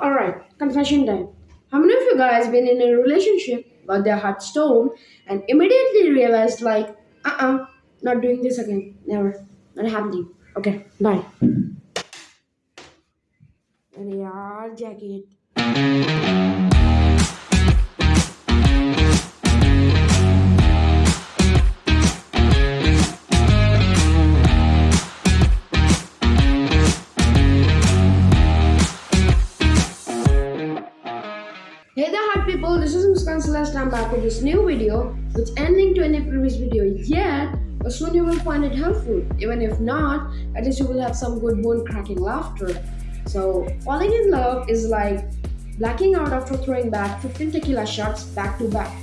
Alright, confession time. How many of you guys been in a relationship, got their heart stone, and immediately realized like, uh-uh, not doing this again. Never. Not happening. Okay, bye. Yeah, jacket. People, this is Muskan Celeste. I'm back with this new video which ending to any previous video yet but soon you will find it helpful. Even if not, at least you will have some good bone cracking laughter. So falling in love is like blacking out after throwing back 15 tequila shots back to back.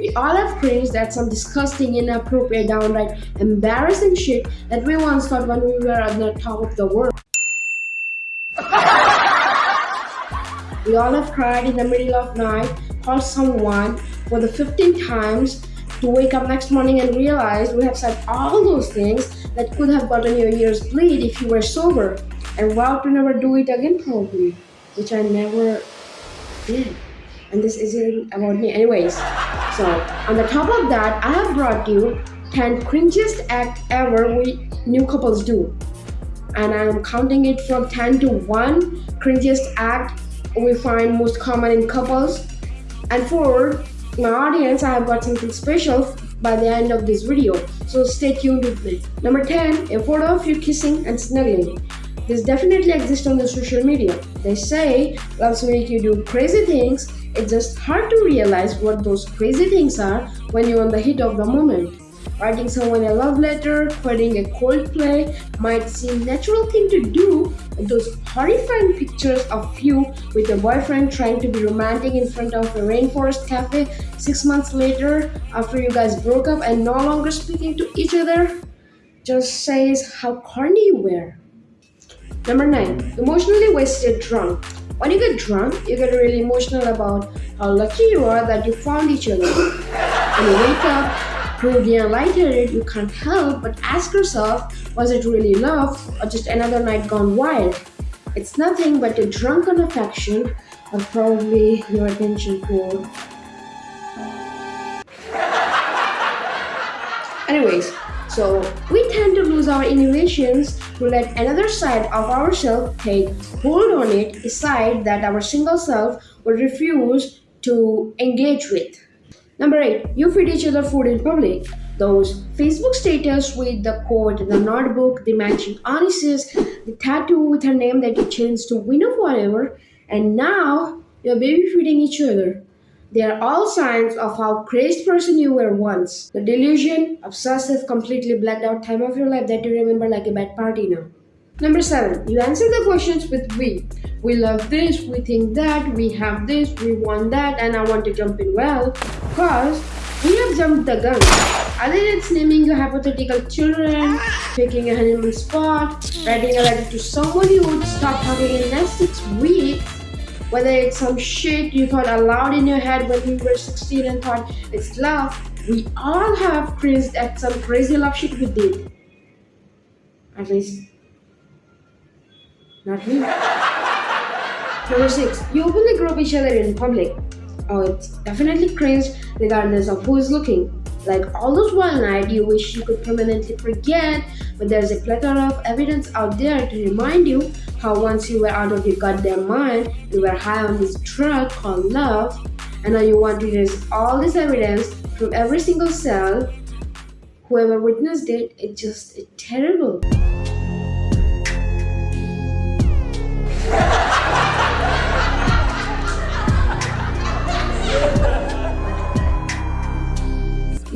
We all have cringed at some disgusting, inappropriate, downright embarrassing shit that we once thought when we were on the top of the world. we all have cried in the middle of night, called someone for the 15 times to wake up next morning and realize we have said all those things that could have gotten your ears bleed if you were sober and vowed to never do it again probably, which I never did. And this isn't about me anyways. So on the top of that, I have brought you 10 cringiest act ever we new couples do. And I'm counting it from 10 to 1 cringiest act we find most common in couples. And for my audience, I have got something special by the end of this video. So stay tuned with me. Number 10, a photo of you kissing and snuggling. This definitely exists on the social media. They say loves make you do crazy things. It's just hard to realize what those crazy things are when you're on the heat of the moment. Writing someone a love letter, quoting a Coldplay might seem natural thing to do, but those horrifying pictures of you with your boyfriend trying to be romantic in front of a rainforest cafe six months later after you guys broke up and no longer speaking to each other just says how corny you were. Number 9. Emotionally wasted drunk. When you get drunk, you get really emotional about how lucky you are that you found each other. When you wake up, proved and lightheaded, you can't help but ask yourself, was it really love or just another night gone wild? It's nothing but a drunken affection or probably your attention poor. Anyways, so we tend to lose our innovations to let another side of ourselves take hold on it, decide that our single self will refuse to engage with. Number 8. You feed each other food in public. Those Facebook status with the quote, the notebook, the matching onyxes, the tattoo with her name that you changed to win of whatever, and now you're baby feeding each other. They are all signs of how crazed person you were once. The delusion, obsessive, completely blacked out time of your life that you remember like a bad party now. Number seven, you answer the questions with we. We love this, we think that, we have this, we want that, and I want to jump in well. Cause we have jumped the gun. Either it's naming your hypothetical children, picking a honeymoon spot, writing a letter to someone you would stop talking in the next six weeks, whether it's some shit you thought aloud in your head when you were 16 and thought it's love, we all have cringed at some crazy love shit we did. At least, not me. Number 6. You openly group each other in public. Oh, it's definitely cringe regardless of who is looking. Like all those one night you wish you could permanently forget, but there's a plethora of evidence out there to remind you how once you were out of your goddamn mind, you were high on this drug called love, and now you want to erase all this evidence from every single cell. Whoever witnessed it, it's just terrible.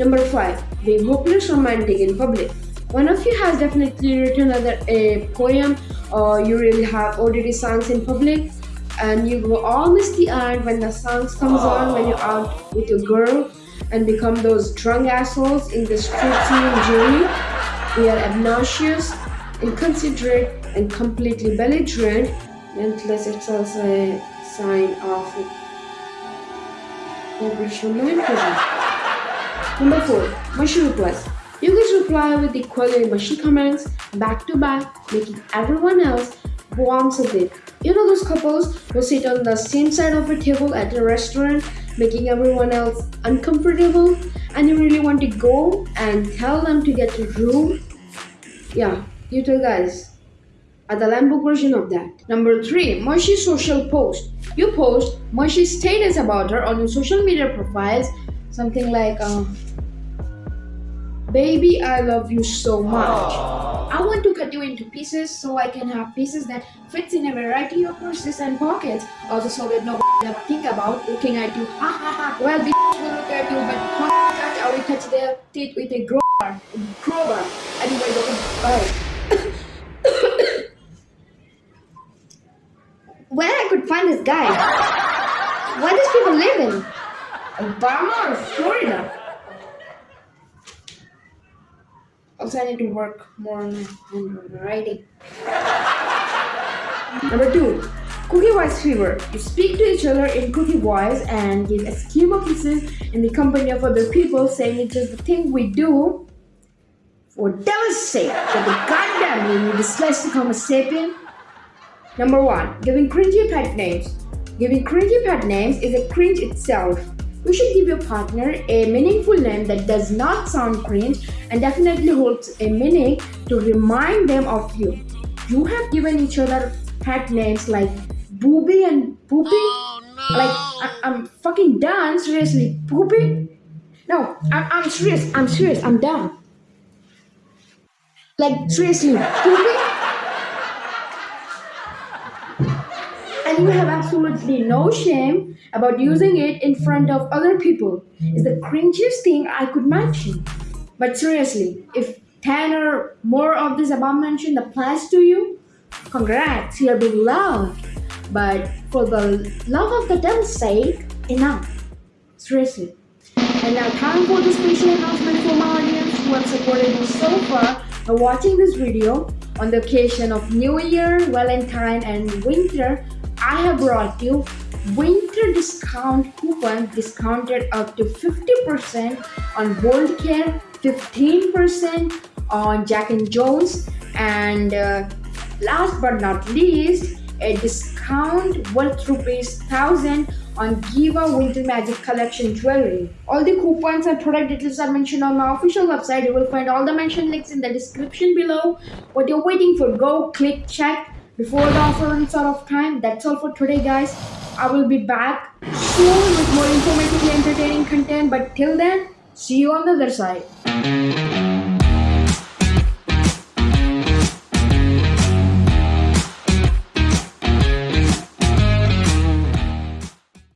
Number 5. Being hopeless romantic in public. One of you has definitely written either a poem or you really have ODD songs in public and you go all misty-eyed when the songs comes on when you're ah. out with your girl and become those drunk assholes in the street scene jury. We are obnoxious, inconsiderate, and completely belligerent, unless it's also a sign of hopeless romanticism. Number 4. Mushroom request. You guys reply with equally mushy comments back to back, making everyone else warms a bit. You know those couples who sit on the same side of a table at a restaurant, making everyone else uncomfortable, and you really want to go and tell them to get a room? Yeah, you two guys are the Lambo version of that. Number three, mushy social post. You post mushy status about her on your social media profiles, something like, uh, "Baby, I love you so much. I want to cut you into pieces so I can have pieces that fits in a variety of purses and pockets. Also, so that no never think about looking at you. Ha ha ha. Well, bitch will look at you, but touch, I will touch their teeth with a crowbar. Crowbar. Anyway, bye." Where I could find this guy? Where does people live in? Obama or Florida? Also, I need to work more on my handwriting. Number two, cookie voice fever. You speak to each other in cookie voice and give Eskimo kisses in the company of other people, saying it's just the thing we do. For devil's sake, for the goddamn you dyslexic homo sapien. Number one, giving cringy pet names. Giving cringy pet names is a cringe itself. You should give your partner a meaningful name that does not sound cringe and definitely holds a meaning to remind them of you. You have given each other pet names like Booby and Poopy? Oh, like, I- I'm fucking done, seriously. Poopy? No, I- I'm serious, I'm serious, I'm done. Like, seriously, Poopy? You have absolutely no shame about using it in front of other people is the cringiest thing I could imagine. But seriously, if 10 or more of this above mentioned applies to you, congrats, you're being loved. But for the love of the devil's sake, enough. Seriously. And now time for the special announcement for my audience who have supported me so far by watching this video on the occasion of New Year, Valentine and winter. I have brought you winter discount coupon discounted up to 50% on Bold Care, 15% on Jack and Jones, and uh, last but not least, a discount worth rupees 1000 on Giva Winter Magic Collection jewelry. All the coupons and product details are mentioned on my official website. You will find all the mentioned links in the description below. What you're waiting for, go click check before the offer runs out of time. That's all for today, guys. I will be back soon with more informative and entertaining content. But till then, see you on the other side.